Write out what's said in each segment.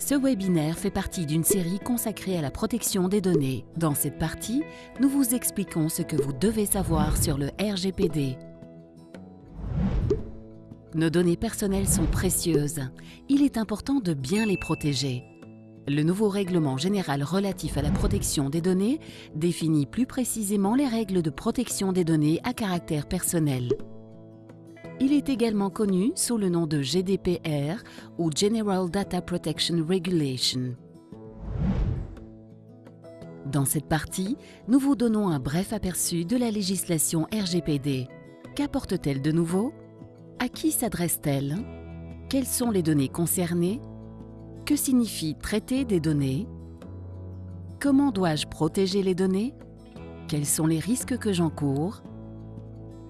Ce webinaire fait partie d'une série consacrée à la protection des données. Dans cette partie, nous vous expliquons ce que vous devez savoir sur le RGPD. Nos données personnelles sont précieuses. Il est important de bien les protéger. Le nouveau règlement général relatif à la protection des données définit plus précisément les règles de protection des données à caractère personnel. Il est également connu sous le nom de GDPR ou General Data Protection Regulation. Dans cette partie, nous vous donnons un bref aperçu de la législation RGPD. Qu'apporte-t-elle de nouveau? À qui s'adresse-t-elle? Quelles sont les données concernées? Que signifie traiter des données? Comment dois-je protéger les données? Quels sont les risques que j'encours?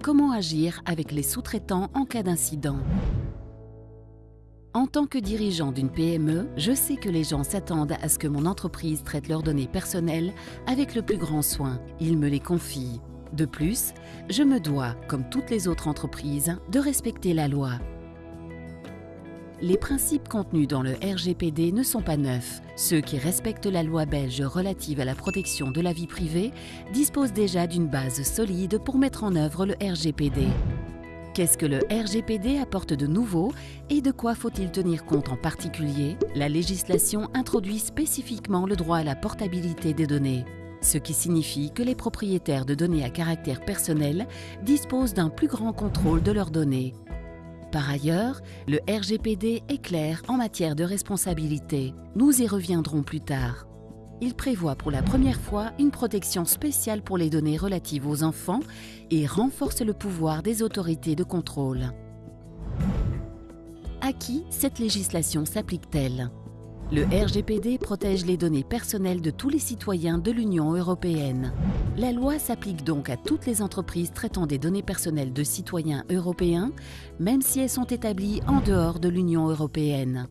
Comment agir avec les sous-traitants en cas d'incident? En tant que dirigeant d'une PME, je sais que les gens s'attendent à ce que mon entreprise traite leurs données personnelles avec le plus grand soin. Ils me les confient. De plus, je me dois, comme toutes les autres entreprises, de respecter la loi. Les principes contenus dans le RGPD ne sont pas neufs. Ceux qui respectent la loi belge relative à la protection de la vie privée disposent déjà d'une base solide pour mettre en œuvre le RGPD. Qu'est-ce que le RGPD apporte de nouveau et de quoi faut-il tenir compte en particulier? La législation introduit spécifiquement le droit à la portabilité des données ce qui signifie que les propriétaires de données à caractère personnel disposent d'un plus grand contrôle de leurs données. Par ailleurs, le RGPD est clair en matière de responsabilité. Nous y reviendrons plus tard. Il prévoit pour la première fois une protection spéciale pour les données relatives aux enfants et renforce le pouvoir des autorités de contrôle. À qui cette législation s'applique-t-elle? Le RGPD protège les données personnelles de tous les citoyens de l'Union européenne. La loi s'applique donc à toutes les entreprises traitant des données personnelles de citoyens européens, même si elles sont établies en dehors de l'Union européenne.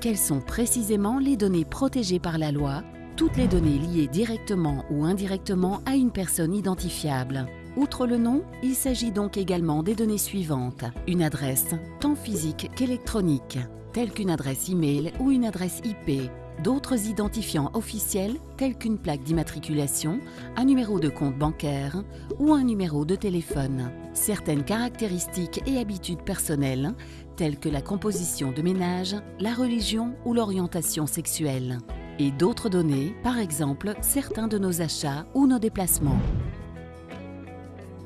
Quelles sont précisément les données protégées par la loi? Toutes les données liées directement ou indirectement à une personne identifiable. Outre le nom, il s'agit donc également des données suivantes. Une adresse, tant physique qu'électronique telle qu'une adresse e-mail ou une adresse IP, d'autres identifiants officiels tels qu'une plaque d'immatriculation, un numéro de compte bancaire ou un numéro de téléphone. Certaines caractéristiques et habitudes personnelles telles que la composition de ménage, la religion ou l'orientation sexuelle. Et d'autres données, par exemple certains de nos achats ou nos déplacements.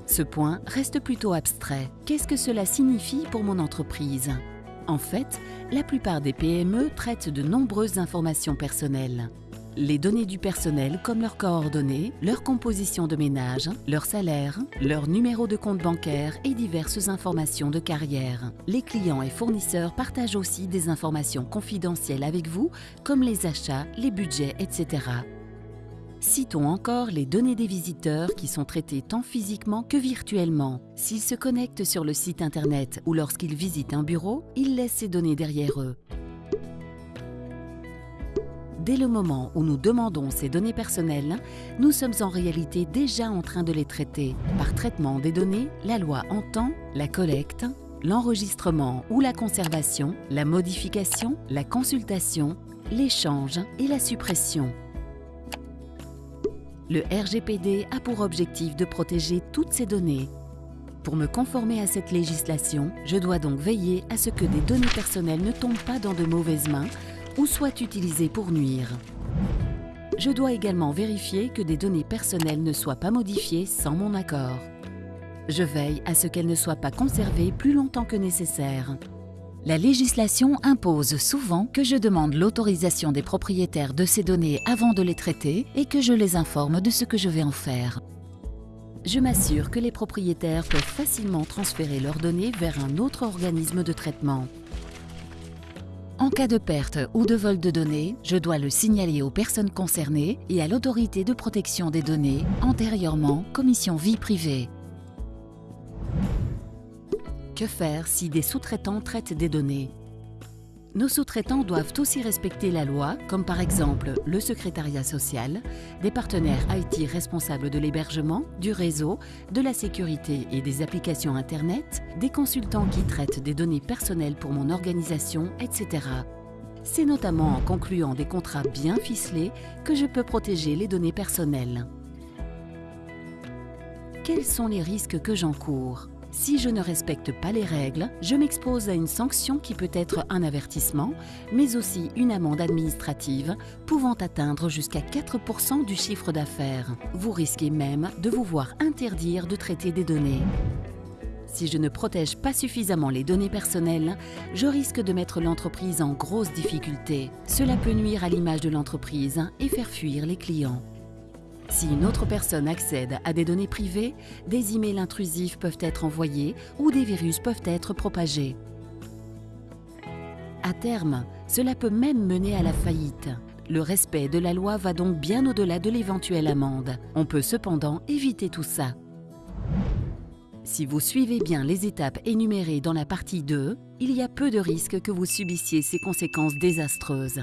Ce point reste plutôt abstrait. Qu'est-ce que cela signifie pour mon entreprise? En fait, la plupart des PME traitent de nombreuses informations personnelles. Les données du personnel comme leurs coordonnées, leur composition de ménage, leur salaire, leur numéro de compte bancaire et diverses informations de carrière. Les clients et fournisseurs partagent aussi des informations confidentielles avec vous comme les achats, les budgets, etc. Citons encore les données des visiteurs qui sont traitées tant physiquement que virtuellement. S'ils se connectent sur le site internet ou lorsqu'ils visitent un bureau, ils laissent ces données derrière eux. Dès le moment où nous demandons ces données personnelles, nous sommes en réalité déjà en train de les traiter. Par traitement des données, la loi entend la collecte, l'enregistrement ou la conservation, la modification, la consultation, l'échange et la suppression. Le RGPD a pour objectif de protéger toutes ces données. Pour me conformer à cette législation, je dois donc veiller à ce que des données personnelles ne tombent pas dans de mauvaises mains ou soient utilisées pour nuire. Je dois également vérifier que des données personnelles ne soient pas modifiées sans mon accord. Je veille à ce qu'elles ne soient pas conservées plus longtemps que nécessaire. La législation impose souvent que je demande l'autorisation des propriétaires de ces données avant de les traiter et que je les informe de ce que je vais en faire. Je m'assure que les propriétaires peuvent facilement transférer leurs données vers un autre organisme de traitement. En cas de perte ou de vol de données, je dois le signaler aux personnes concernées et à l'autorité de protection des données, antérieurement Commission vie privée. Que faire si des sous-traitants traitent des données? Nos sous-traitants doivent aussi respecter la loi, comme par exemple le secrétariat social, des partenaires IT responsables de l'hébergement, du réseau, de la sécurité et des applications Internet, des consultants qui traitent des données personnelles pour mon organisation, etc. C'est notamment en concluant des contrats bien ficelés que je peux protéger les données personnelles. Quels sont les risques que j'encours? Si je ne respecte pas les règles, je m'expose à une sanction qui peut être un avertissement, mais aussi une amende administrative pouvant atteindre jusqu'à 4% du chiffre d'affaires. Vous risquez même de vous voir interdire de traiter des données. Si je ne protège pas suffisamment les données personnelles, je risque de mettre l'entreprise en grosse difficulté. Cela peut nuire à l'image de l'entreprise et faire fuir les clients. Si une autre personne accède à des données privées, des emails intrusifs peuvent être envoyés ou des virus peuvent être propagés. À terme, cela peut même mener à la faillite. Le respect de la loi va donc bien au-delà de l'éventuelle amende. On peut cependant éviter tout ça. Si vous suivez bien les étapes énumérées dans la partie 2, il y a peu de risques que vous subissiez ces conséquences désastreuses.